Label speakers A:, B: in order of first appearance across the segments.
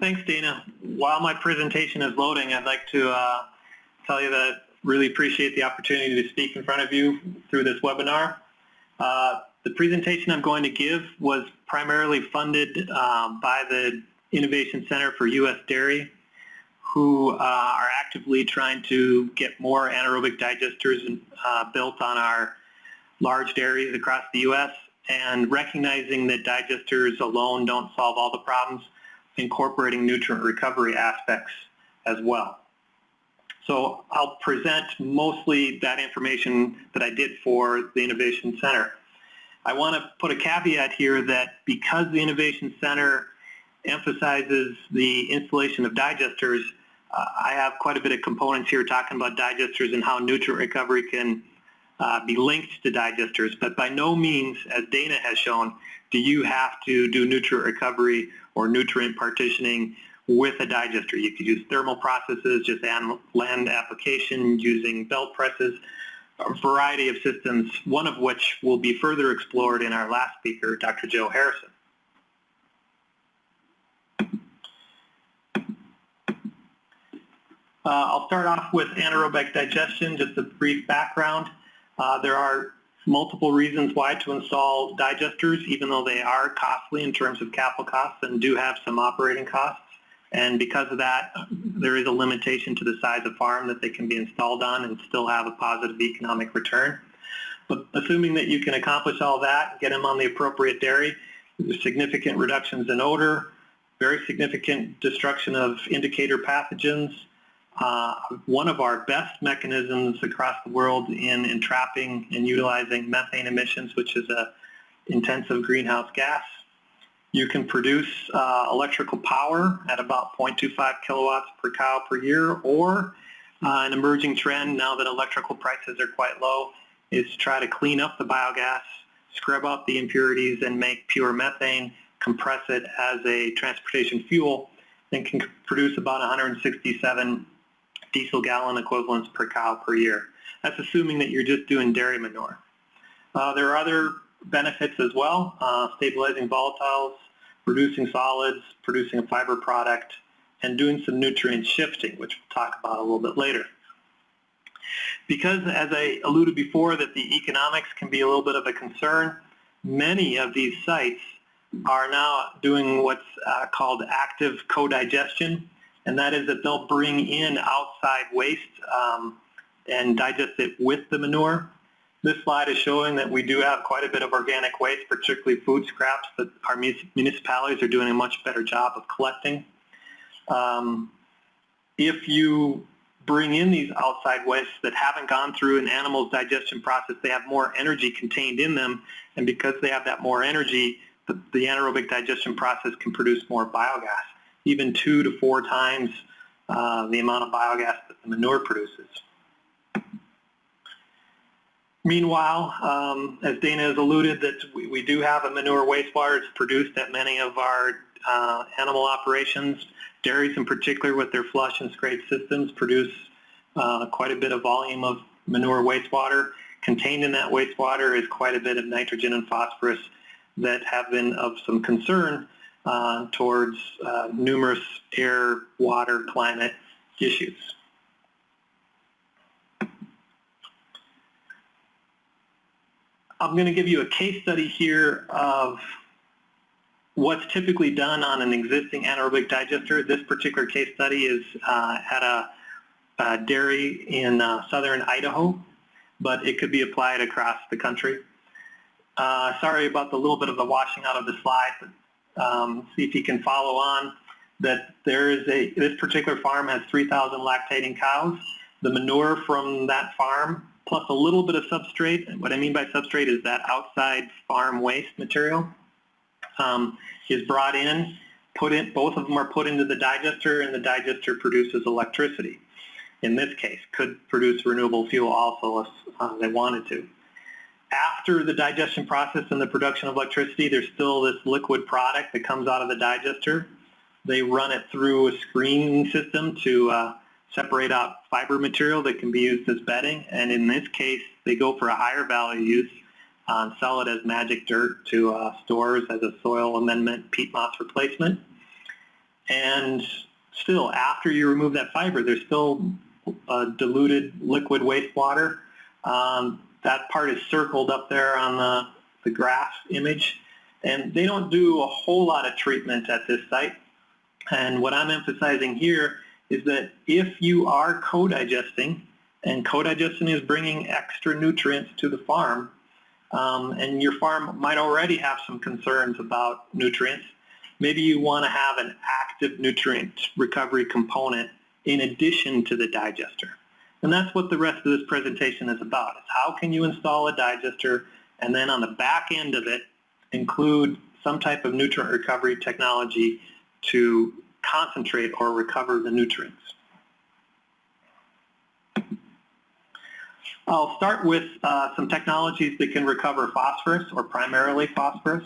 A: Thanks, Dana. While my presentation is loading, I'd like to uh, tell you that I really appreciate the opportunity to speak in front of you through this webinar. Uh, the presentation I'm going to give was primarily funded uh, by the Innovation Center for U.S. Dairy, who uh, are actively trying to get more anaerobic digesters uh, built on our large dairies across the U.S. and recognizing that digesters alone don't solve all the problems, incorporating nutrient recovery aspects as well. So I'll present mostly that information that I did for the Innovation Center. I want to put a caveat here that because the Innovation Center emphasizes the installation of digesters, uh, I have quite a bit of components here talking about digesters and how nutrient recovery can uh, be linked to digesters, but by no means, as Dana has shown, do you have to do nutrient recovery or nutrient partitioning with a digester. You could use thermal processes, just land application using belt presses, a variety of systems, one of which will be further explored in our last speaker, Dr. Joe Harrison. Uh, I'll start off with anaerobic digestion, just a brief background. Uh, there are multiple reasons why to install digesters, even though they are costly in terms of capital costs and do have some operating costs. And because of that, there is a limitation to the size of farm that they can be installed on and still have a positive economic return. But assuming that you can accomplish all that, get them on the appropriate dairy, significant reductions in odor, very significant destruction of indicator pathogens, uh, one of our best mechanisms across the world in entrapping and utilizing methane emissions, which is a intensive greenhouse gas. You can produce uh, electrical power at about 0.25 kilowatts per cow per year, or uh, an emerging trend now that electrical prices are quite low is to try to clean up the biogas, scrub out the impurities, and make pure methane, compress it as a transportation fuel, and can produce about 167 diesel gallon equivalents per cow per year. That's assuming that you're just doing dairy manure. Uh, there are other benefits as well, uh, stabilizing volatiles, reducing solids, producing a fiber product, and doing some nutrient shifting, which we'll talk about a little bit later. Because, as I alluded before, that the economics can be a little bit of a concern, many of these sites are now doing what's uh, called active co-digestion, and that is that they'll bring in outside waste um, and digest it with the manure. This slide is showing that we do have quite a bit of organic waste, particularly food scraps that our municipalities are doing a much better job of collecting. Um, if you bring in these outside wastes that haven't gone through an animal's digestion process, they have more energy contained in them, and because they have that more energy, the, the anaerobic digestion process can produce more biogas even two to four times uh, the amount of biogas that the manure produces. Meanwhile, um, as Dana has alluded, that we, we, do have a manure wastewater. Produced at many of our uh, animal operations. Dairies in particular with their flush and scrape systems produce uh, quite a bit of volume of manure wastewater. Contained in that wastewater is quite a bit of nitrogen and phosphorus that have been of some concern uh, towards uh, numerous air, water, climate issues. I'm going to give you a case study here of what's typically done on an existing anaerobic digester. This particular case study is uh, at a, a, dairy in uh, southern Idaho, but it could be applied across the country. Uh, sorry about the little bit of the washing out of the slide, but um, see if you can follow on, that there is a, this particular farm has 3,000 lactating cows. The manure from that farm plus a little bit of substrate, and what I mean by substrate is that outside farm waste material, um, is brought in, put in, both of them are put into the digester and the digester produces electricity. In this case, could produce renewable fuel also if uh, they wanted to after the digestion process and the production of electricity, there's still this liquid product that comes out of the digester. They run it through a screening system to uh, separate out fiber material that can be used as bedding. And in this case, they go for a higher value use, uh, sell it as magic dirt to uh, stores as a soil amendment peat moss replacement. And still, after you remove that fiber, there's still uh, diluted liquid wastewater. Um, that part is circled up there on the, the graph image. And they don't do a whole lot of treatment at this site. And what I'm emphasizing here is that if you are co-digesting, and co-digestion is bringing extra nutrients to the farm, um, and your farm might already have some concerns about nutrients, maybe you want to have an active nutrient recovery component in addition to the digester. And that's what the rest of this presentation is about. Is how can you install a digester and then on the back end of it include some type of nutrient recovery technology to concentrate or recover the nutrients. I'll start with uh, some technologies that can recover phosphorus or primarily phosphorus.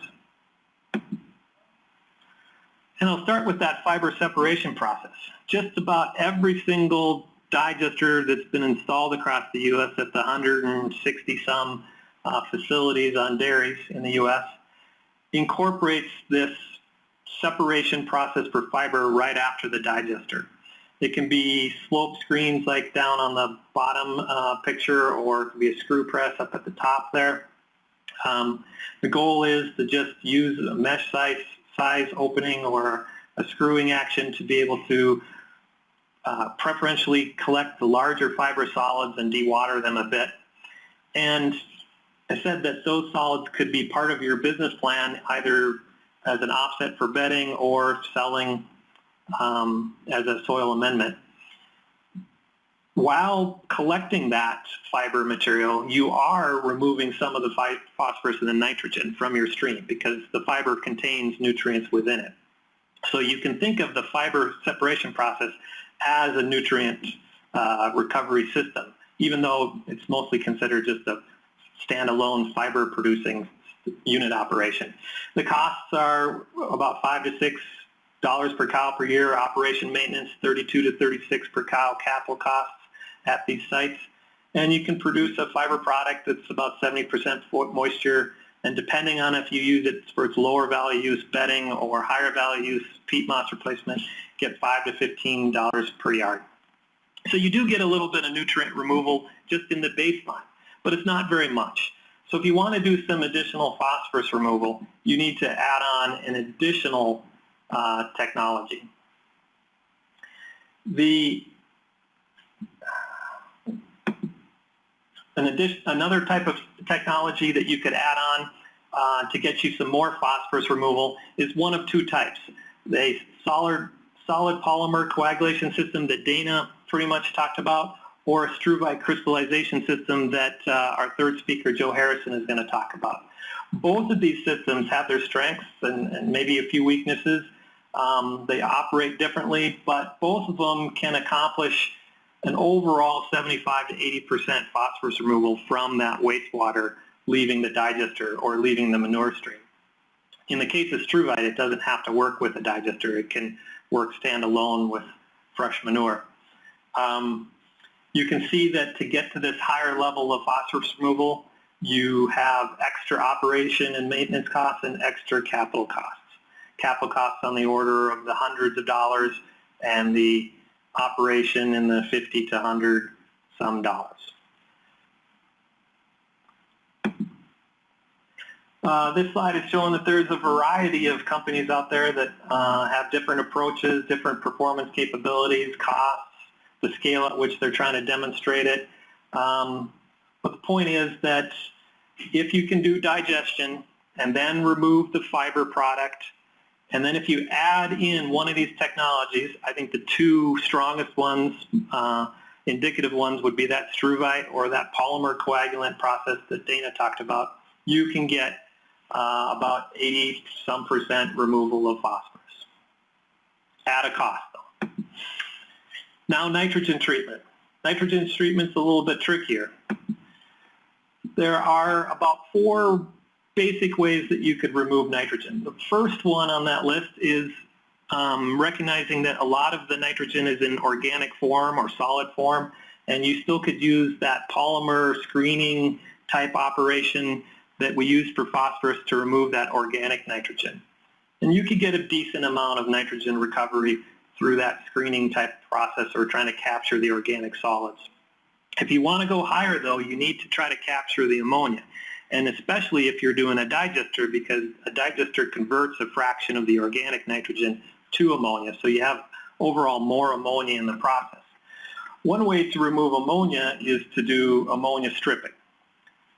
A: And I'll start with that fiber separation process. Just about every single digester that's been installed across the U.S. at the 160 some uh, facilities on dairies in the U.S. incorporates this separation process for fiber right after the digester. It can be slope screens like down on the bottom uh, picture or it can be a screw press up at the top there. Um, the goal is to just use a mesh size, size opening or a screwing action to be able to uh, preferentially collect the larger fiber solids and dewater them a bit. And I said that those solids could be part of your business plan either as an offset for bedding or selling um, as a soil amendment. While collecting that fiber material, you are removing some of the phosphorus and the nitrogen from your stream because the fiber contains nutrients within it. So you can think of the fiber separation process as a nutrient uh, recovery system, even though it's mostly considered just a standalone fiber producing unit operation. The costs are about five to six dollars per cow per year. Operation maintenance 32 to 36 per cow capital costs at these sites. And you can produce a fiber product that's about 70% moisture. And depending on if you use it for its lower value use bedding or higher value use peat moss replacement, get five to $15 per yard. So you do get a little bit of nutrient removal just in the baseline, but it's not very much. So if you want to do some additional phosphorus removal, you need to add on an additional uh, technology. The an addition, another type of technology that you could add on uh, to get you some more phosphorus removal is one of two types. The solid, solid polymer coagulation system that Dana pretty much talked about, or a struvite crystallization system that uh, our third speaker, Joe Harrison, is going to talk about. Both of these systems have their strengths and, and maybe a few weaknesses. Um, they operate differently, but both of them can accomplish an overall 75 to 80% phosphorus removal from that wastewater leaving the digester or leaving the manure stream. In the case of struvite, it doesn't have to work with a digester. It can work standalone with fresh manure. Um, you can see that to get to this higher level of phosphorus removal, you have extra operation and maintenance costs and extra capital costs. Capital costs on the order of the hundreds of dollars and the operation in the 50 to 100 some dollars. Uh, this slide is showing that there's a variety of companies out there that uh, have different approaches, different performance capabilities, costs, the scale at which they're trying to demonstrate it. Um, but the point is that if you can do digestion and then remove the fiber product, and then if you add in one of these technologies, I think the two strongest ones, uh, indicative ones, would be that struvite or that polymer coagulant process that Dana talked about. You can get uh, about 80 some percent removal of phosphorus at a cost though. Now nitrogen treatment. Nitrogen treatment's a little bit trickier. There are about four basic ways that you could remove nitrogen. The first one on that list is um, recognizing that a lot of the nitrogen is in organic form or solid form, and you still could use that polymer screening type operation that we use for phosphorus to remove that organic nitrogen. And you could get a decent amount of nitrogen recovery through that screening type process or trying to capture the organic solids. If you want to go higher, though, you need to try to capture the ammonia, and especially if you're doing a digester because a digester converts a fraction of the organic nitrogen to ammonia, so you have overall more ammonia in the process. One way to remove ammonia is to do ammonia stripping.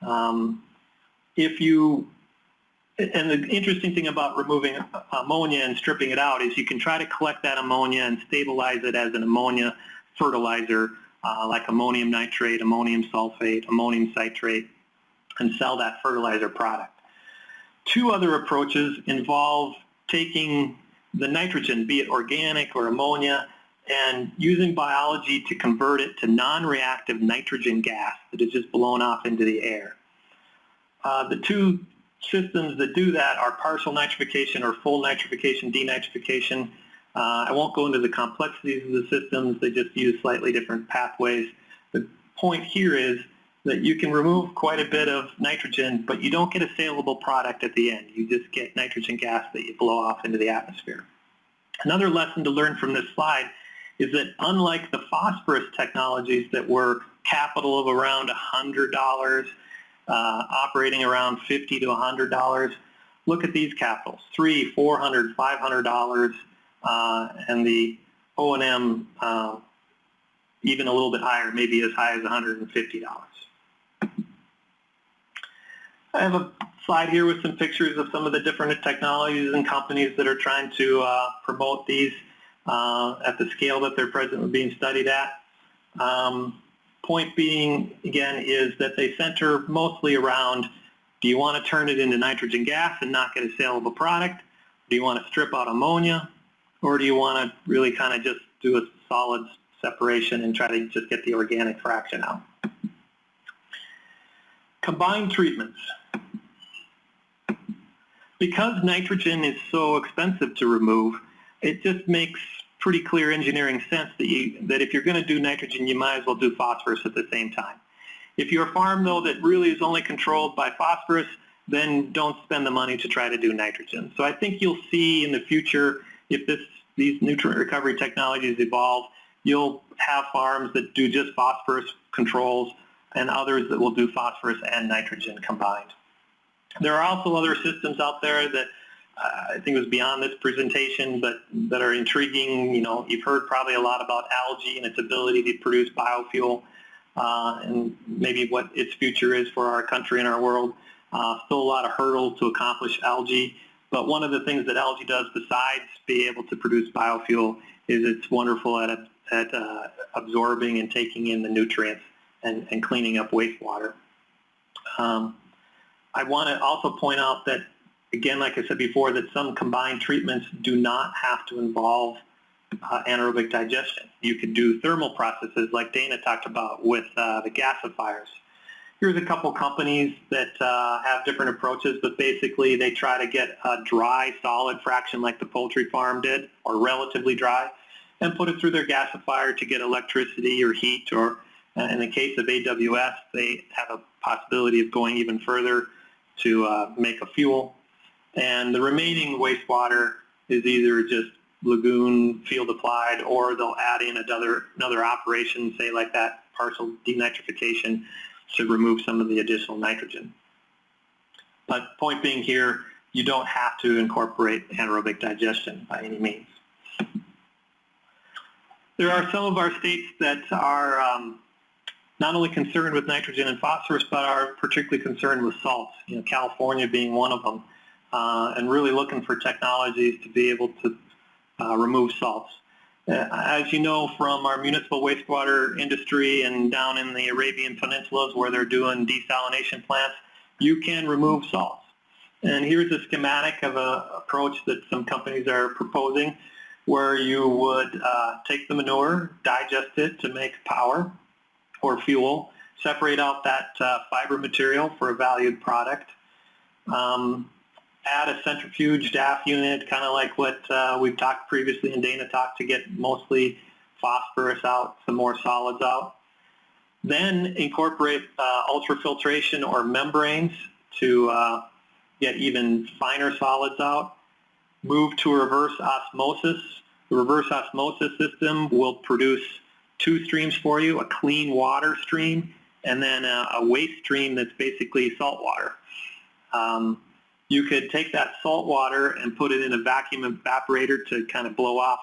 A: Um, if you, and the interesting thing about removing ammonia and stripping it out is you can try to collect that ammonia and stabilize it as an ammonia fertilizer uh, like ammonium nitrate, ammonium sulfate, ammonium citrate, and sell that fertilizer product. Two other approaches involve taking the nitrogen, be it organic or ammonia, and using biology to convert it to non-reactive nitrogen gas that is just blown off into the air. Uh, the two systems that do that are partial nitrification or full nitrification denitrification. Uh, I won't go into the complexities of the systems. They just use slightly different pathways. The point here is that you can remove quite a bit of nitrogen, but you don't get a saleable product at the end. You just get nitrogen gas that you blow off into the atmosphere. Another lesson to learn from this slide is that unlike the phosphorus technologies that were capital of around $100, uh, operating around $50 to $100, look at these capitals, three, 400, $500, uh, and the O&M uh, even a little bit higher, maybe as high as $150. I have a slide here with some pictures of some of the different technologies and companies that are trying to uh, promote these uh, at the scale that they're presently being studied at. Um, point being, again, is that they center mostly around do you want to turn it into nitrogen gas and not get a saleable product? Do you want to strip out ammonia? Or do you want to really kind of just do a solid separation and try to just get the organic fraction out? Combined treatments. Because nitrogen is so expensive to remove, it just makes pretty clear engineering sense that, you, that if you're going to do nitrogen, you might as well do phosphorus at the same time. If you're a farm, though, that really is only controlled by phosphorus, then don't spend the money to try to do nitrogen. So I think you'll see in the future, if this, these nutrient recovery technologies evolve, you'll have farms that do just phosphorus controls and others that will do phosphorus and nitrogen combined. There are also other systems out there that uh, I think was beyond this presentation, but that are intriguing. You know, you've heard probably a lot about algae and its ability to produce biofuel uh, and maybe what its future is for our country and our world. Uh, still a lot of hurdles to accomplish algae, but one of the things that algae does besides be able to produce biofuel is it's wonderful at, at uh, absorbing and taking in the nutrients and, and cleaning up wastewater. Um, I want to also point out that, again, like I said before, that some combined treatments do not have to involve uh, anaerobic digestion. You could do thermal processes like Dana talked about with uh, the gasifiers. Here's a couple companies that uh, have different approaches, but basically they try to get a dry solid fraction like the poultry farm did, or relatively dry, and put it through their gasifier to get electricity or heat or uh, in the case of AWS, they have a possibility of going even further to uh, make a fuel. And the remaining wastewater is either just lagoon field applied or they'll add in another, another operation, say like that partial denitrification to remove some of the additional nitrogen. But point being here, you don't have to incorporate anaerobic digestion by any means. There are some of our states that are um, not only concerned with nitrogen and phosphorus, but are particularly concerned with salts, you know, California being one of them, uh, and really looking for technologies to be able to uh, remove salts. Uh, as you know from our municipal wastewater industry and down in the Arabian Peninsulas where they're doing desalination plants, you can remove salts. And here's a schematic of an approach that some companies are proposing where you would uh, take the manure, digest it to make power, or fuel, separate out that uh, fiber material for a valued product, um, add a centrifuge DAF unit, kind of like what uh, we've talked previously in Dana Talk to get mostly phosphorus out, some more solids out. Then incorporate uh, ultrafiltration or membranes to uh, get even finer solids out. move to reverse osmosis. The reverse osmosis system will produce two streams for you, a clean water stream and then a, a waste stream that's basically salt water. Um, you could take that salt water and put it in a vacuum evaporator to kind of blow off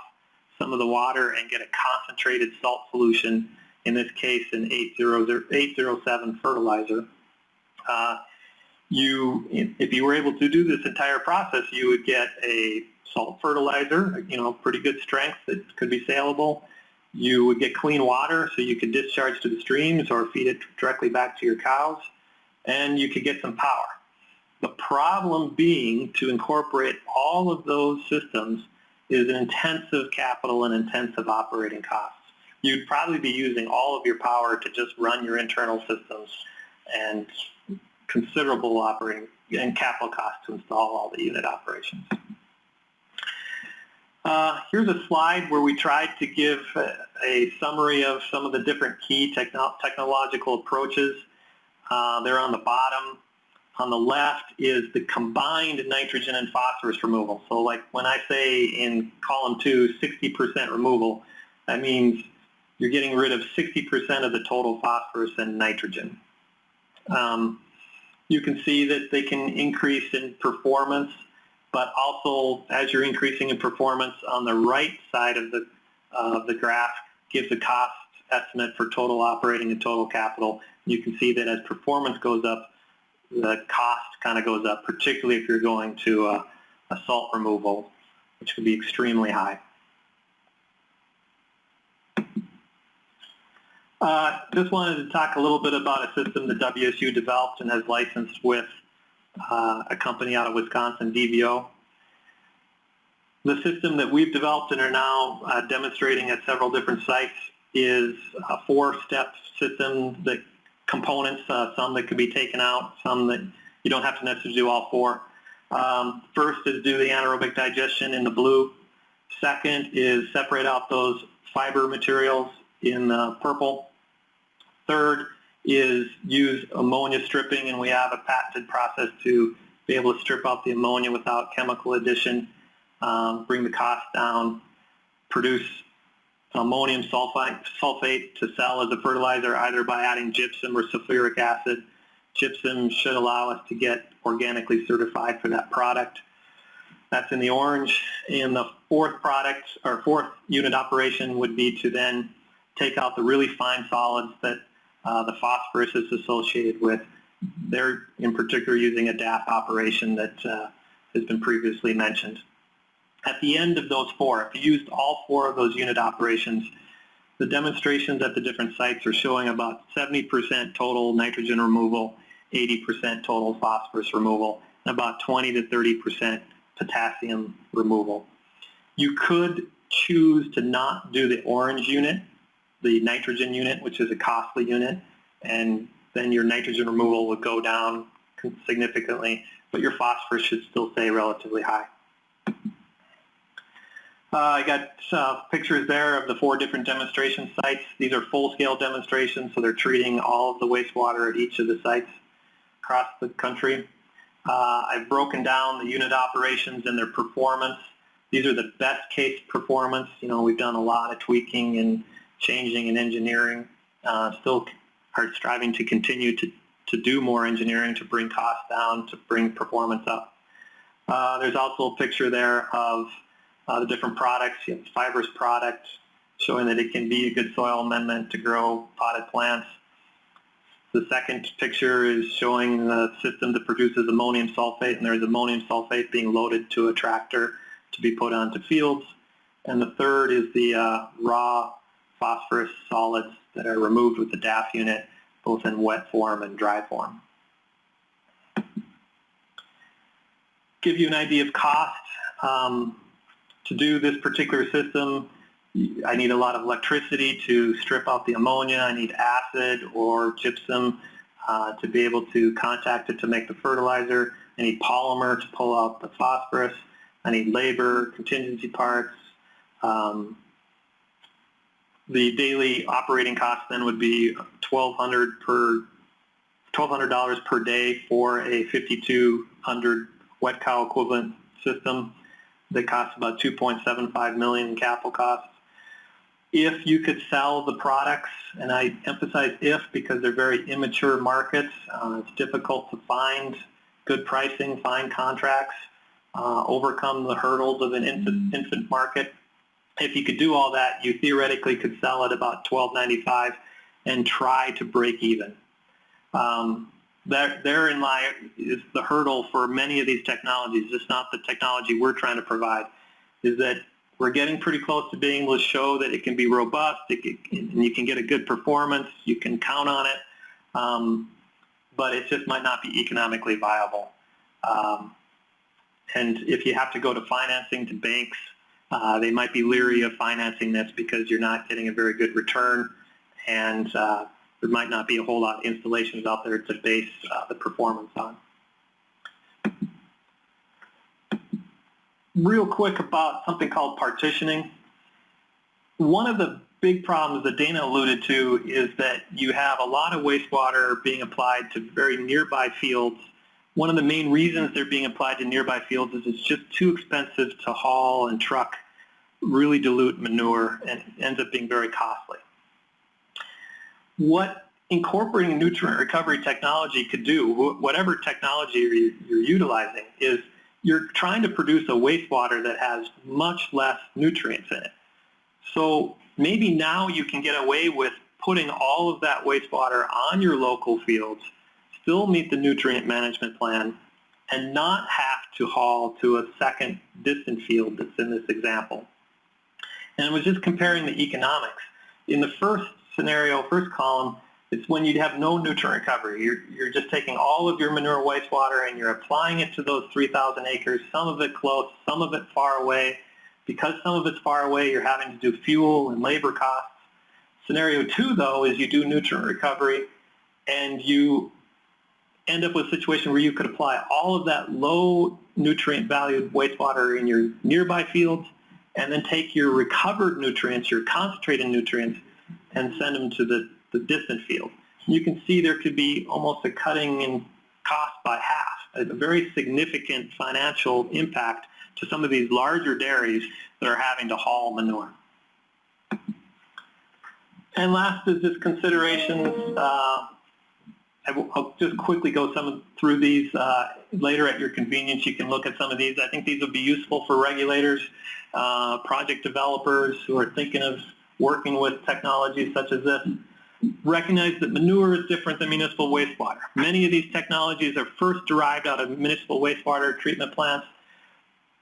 A: some of the water and get a concentrated salt solution, in this case an 807 fertilizer. Uh, you, if you were able to do this entire process, you would get a salt fertilizer, you know, pretty good strength that could be saleable. You would get clean water so you could discharge to the streams or feed it directly back to your cows. And you could get some power. The problem being to incorporate all of those systems is an intensive capital and intensive operating costs. You'd probably be using all of your power to just run your internal systems and considerable operating and capital costs to install all the unit operations. Uh, here's a slide where we tried to give a, a, summary of some of the different key techno technological approaches. Uh, they're on the bottom. On the left is the combined nitrogen and phosphorus removal. So like when I say in column 2, 60% removal, that means you're getting rid of 60% of the total phosphorus and nitrogen. Um, you can see that they can increase in performance, but also as you're increasing in performance on the right side of the, uh, the graph gives a cost estimate for total operating and total capital. You can see that as performance goes up, the cost kind of goes up, particularly if you're going to a, a salt removal, which could be extremely high. Uh, just wanted to talk a little bit about a system that WSU developed and has licensed with uh, a company out of Wisconsin, DVO. The system that we've developed and are now uh, demonstrating at several different sites is a four-step system that components, uh, some that could be taken out, some that you don't have to necessarily do all four. Um, first is do the anaerobic digestion in the blue. Second is separate out those fiber materials in the purple. Third is use ammonia stripping, and we have a patented process to be able to strip out the ammonia without chemical addition, um, bring the cost down, produce ammonium sulfate, sulfate to sell as a fertilizer either by adding gypsum or sulfuric acid. Gypsum should allow us to get organically certified for that product. That's in the orange. And the fourth product, or fourth unit operation would be to then take out the really fine solids that uh, the phosphorus is associated with. They're in particular using a DAF operation that uh, has been previously mentioned. At the end of those four, if you used all four of those unit operations, the demonstrations at the different sites are showing about 70% total nitrogen removal, 80% total phosphorus removal, and about 20 to 30% potassium removal. You could choose to not do the orange unit the nitrogen unit, which is a costly unit, and then your nitrogen removal would go down significantly, but your phosphorus should still stay relatively high. Uh, I got uh, pictures there of the four different demonstration sites. These are full-scale demonstrations, so they're treating all of the wastewater at each of the sites across the country. Uh, I've broken down the unit operations and their performance. These are the best case performance. You know, we've done a lot of tweaking and changing in engineering, uh, still are striving to continue to, to do more engineering to bring costs down, to bring performance up. Uh, there's also a picture there of uh, the different products. You have fibrous product showing that it can be a good soil amendment to grow potted plants. The second picture is showing the system that produces ammonium sulfate, and there's ammonium sulfate being loaded to a tractor to be put onto fields. And the third is the uh, raw phosphorus solids that are removed with the DAF unit, both in wet form and dry form. Give you an idea of cost. Um, to do this particular system, I need a lot of electricity to strip out the ammonia. I need acid or gypsum uh, to be able to contact it to make the fertilizer. I need polymer to pull out the phosphorus. I need labor, contingency parts, um, the daily operating cost then would be 1,200 per $1,200 per day for a 5,200 wet cow equivalent system. that costs about 2.75 million in capital costs. If you could sell the products, and I emphasize if because they're very immature markets, uh, it's difficult to find good pricing, find contracts, uh, overcome the hurdles of an infant, infant market. If you could do all that, you theoretically could sell at about 12.95 and try to break even. Um, there, therein lie is the hurdle for many of these technologies. It's not the technology we're trying to provide. Is that we're getting pretty close to being able to show that it can be robust, can, and you can get a good performance, you can count on it, um, but it just might not be economically viable. Um, and if you have to go to financing to banks, uh, they might be leery of financing this because you're not getting a very good return, and uh, there might not be a whole lot of installations out there to base uh, the performance on. Real quick about something called partitioning. One of the big problems that Dana alluded to is that you have a lot of wastewater being applied to very nearby fields. One of the main reasons they're being applied to nearby fields is it's just too expensive to haul and truck really dilute manure and ends up being very costly what incorporating nutrient recovery technology could do, whatever technology you're, utilizing, is you're trying to produce a wastewater that has much less nutrients in it. So maybe now you can get away with putting all of that wastewater on your local fields, still meet the nutrient management plan, and not have to haul to a second distant field that's in this example. And was just comparing the economics. In the first scenario, first column, it's when you'd have no nutrient recovery. You're, you're just taking all of your manure wastewater and you're applying it to those 3,000 acres, some of it close, some of it far away. Because some of it's far away, you're having to do fuel and labor costs. Scenario two, though, is you do nutrient recovery and you end up with a situation where you could apply all of that low nutrient valued wastewater in your nearby fields and then take your recovered nutrients, your concentrated nutrients, and send them to the, the distant field. You can see there could be almost a cutting in cost by half, a very significant financial impact to some of these larger dairies that are having to haul manure. And last is just considerations. Uh, I will, just quickly go some through these uh, later at your convenience. You can look at some of these. I think these will be useful for regulators, uh, project developers who are thinking of working with technologies such as this, recognize that manure is different than municipal wastewater. Many of these technologies are first derived out of municipal wastewater treatment plants.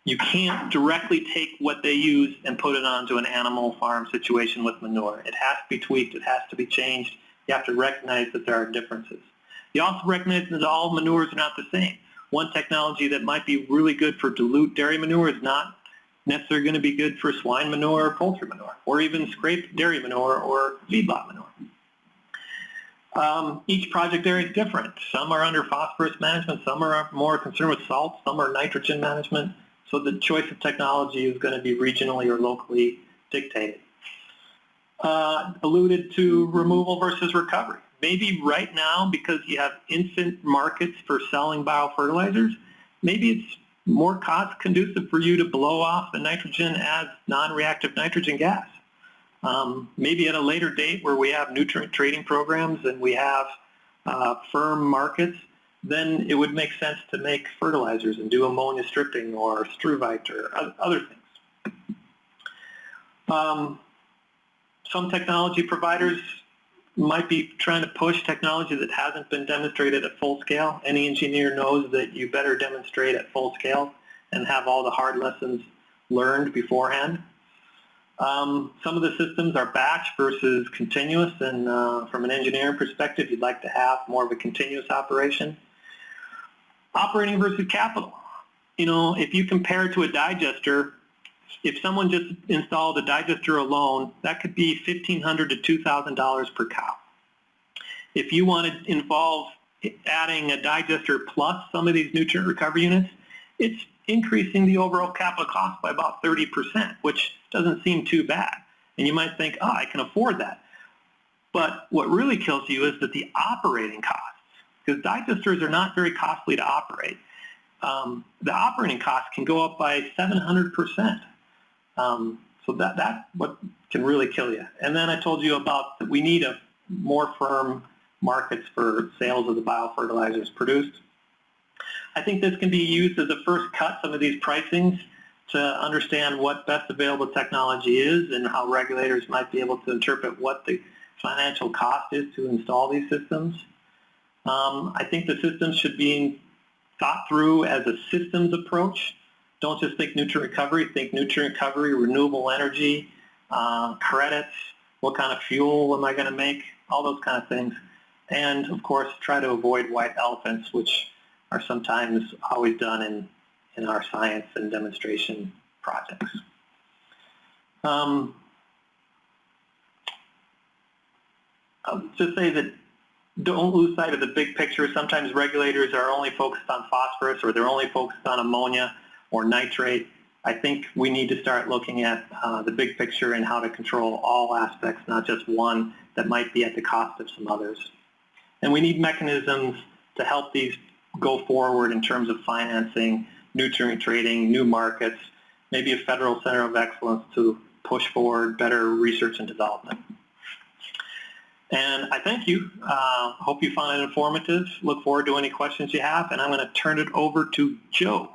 A: You can't directly take what they use and put it onto an animal farm situation with manure. It has to be tweaked. It has to be changed. You have to recognize that there are differences. You also recognize that all manures are not the same. One technology that might be really good for dilute dairy manure is not necessarily going to be good for swine manure or poultry manure, or even scraped dairy manure or feedlot manure. Um, each project area is different. Some are under phosphorus management, some are more concerned with salt, some are nitrogen management. So the choice of technology is going to be regionally or locally dictated. Uh, alluded to removal versus recovery. Maybe right now, because you have infant markets for selling biofertilizers, maybe it's more cost conducive for you to blow off the nitrogen as non-reactive nitrogen gas. Um, maybe at a later date where we have nutrient trading programs and we have uh, firm markets, then it would make sense to make fertilizers and do ammonia stripping or struvite or other things. Um, some technology providers might be trying to push technology that hasn't been demonstrated at full scale. Any engineer knows that you better demonstrate at full scale and have all the hard lessons learned beforehand. Um, some of the systems are batch versus continuous, and uh, from an engineering perspective, you'd like to have more of a continuous operation. Operating versus capital. You know, if you compare to a digester, if someone just installed a digester alone, that could be 1,500 to $2,000 per cow. If you want to involve adding a digester plus some of these nutrient recovery units, it's increasing the overall capital cost by about 30%, which doesn't seem too bad. And you might think, oh, I can afford that. But what really kills you is that the operating costs, because digesters are not very costly to operate, um, the operating costs can go up by 700%. Um, so that, that what can really kill you. And then I told you about that we need a more firm markets for sales of the biofertilizers produced. I think this can be used as a first cut, some of these pricings, to understand what best available technology is and how regulators might be able to interpret what the financial cost is to install these systems. Um, I think the systems should be thought through as a systems approach. Don't just think nutrient recovery, think nutrient recovery, renewable energy, uh, credits, what kind of fuel am I going to make, all those kind of things. And of course, try to avoid white elephants, which are sometimes always done in, in our science and demonstration projects. Um, just say that don't lose sight of the big picture. Sometimes regulators are only focused on phosphorus or they're only focused on ammonia or nitrate. I think we need to start looking at uh, the big picture and how to control all aspects, not just one that might be at the cost of some others. And we need mechanisms to help these go forward in terms of financing, nutrient trading, new markets, maybe a federal center of excellence to push forward better research and development. And I thank you. Uh, hope you found it informative. Look forward to any questions you have, and I'm going to turn it over to Joe.